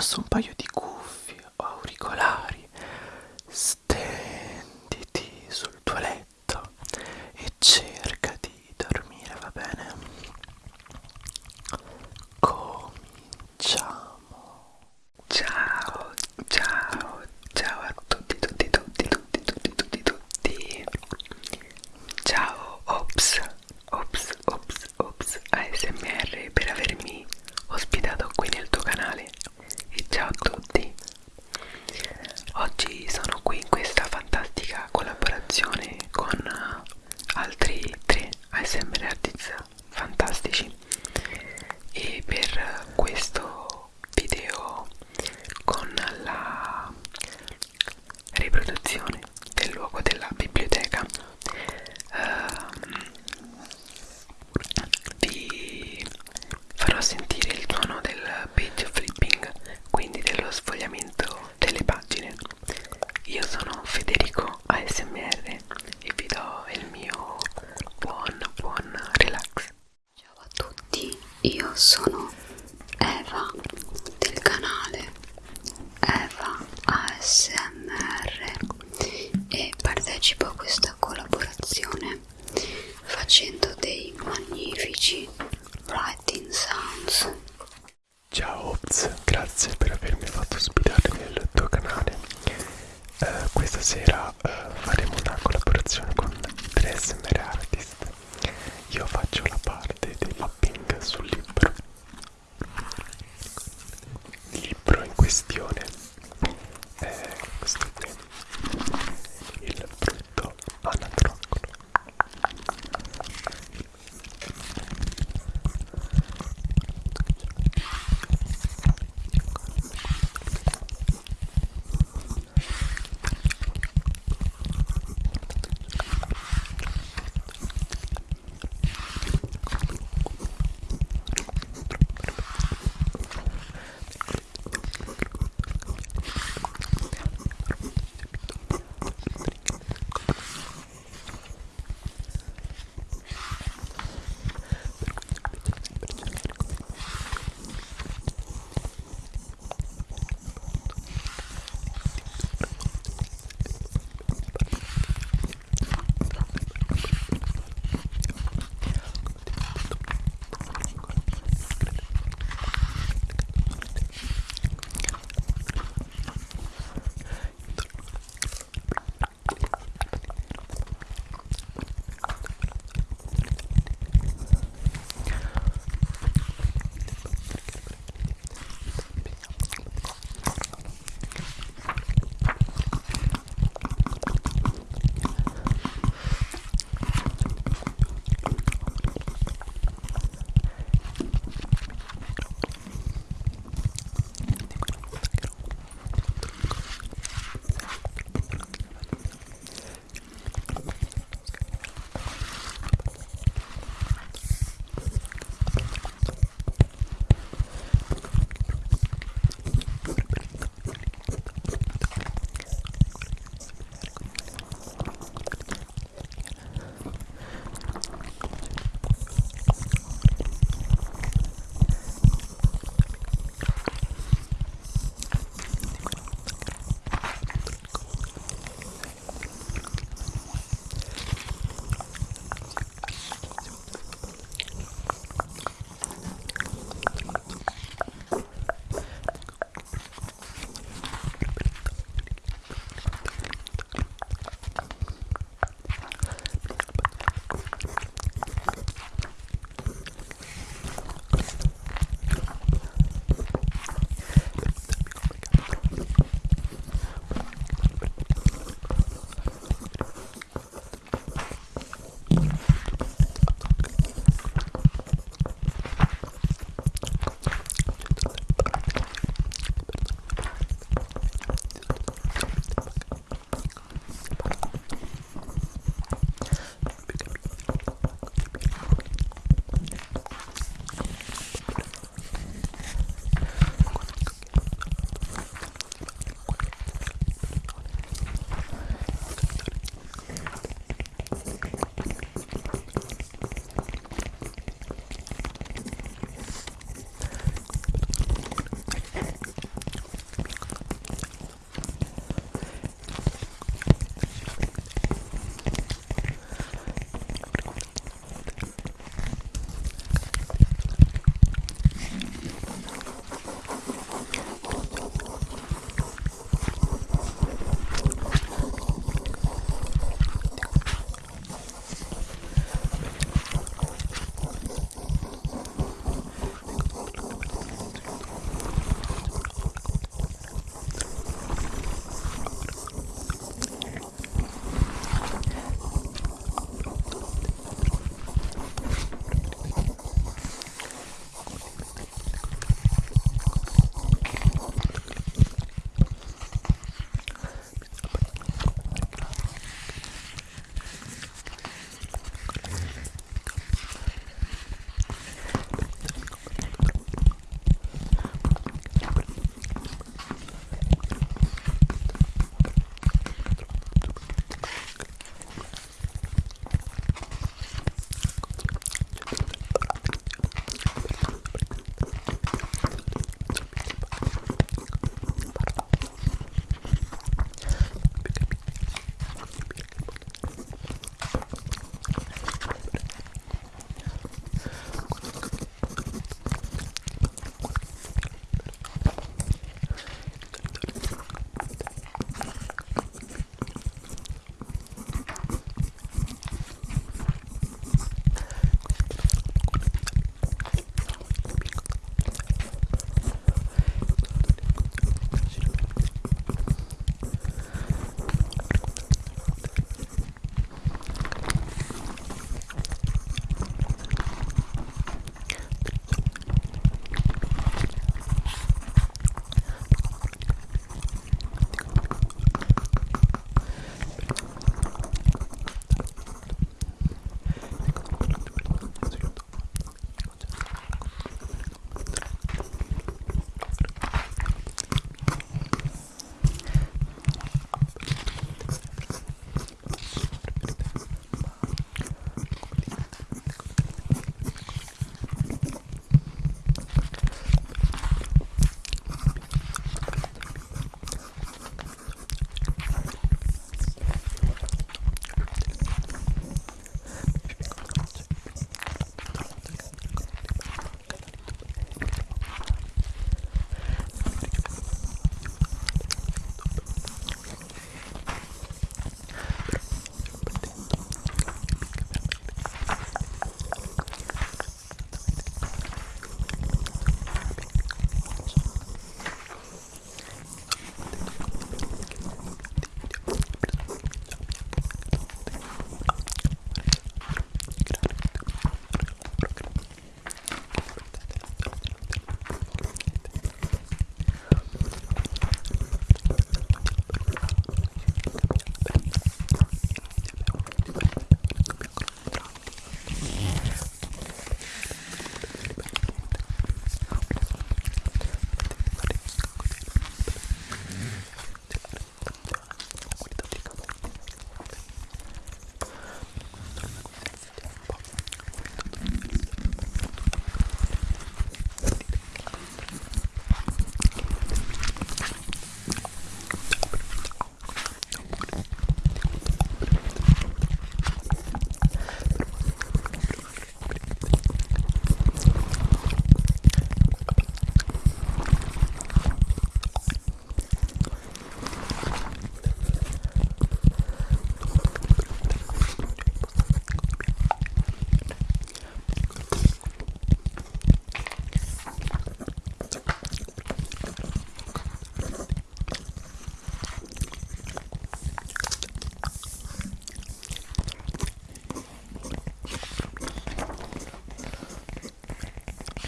indossa un paio di cuffie o auricolari, stenditi sul tuo letto e c'è questo